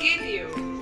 forgive you.